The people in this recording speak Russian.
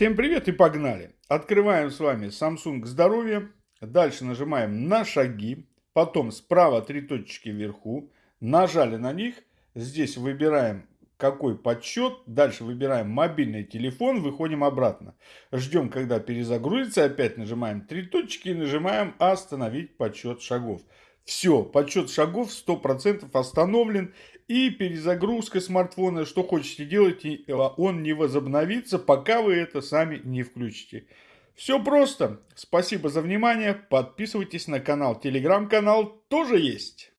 Всем привет и погнали. Открываем с вами Samsung Здоровье. Дальше нажимаем на шаги. Потом справа три точки вверху. Нажали на них. Здесь выбираем какой подсчет. Дальше выбираем мобильный телефон. Выходим обратно. Ждем, когда перезагрузится. Опять нажимаем три точки и нажимаем остановить подсчет шагов. Все, подсчет шагов 100% остановлен. И перезагрузка смартфона, что хотите делать, а, он не возобновится, пока вы это сами не включите. Все просто. Спасибо за внимание. Подписывайтесь на канал. Телеграм-канал тоже есть.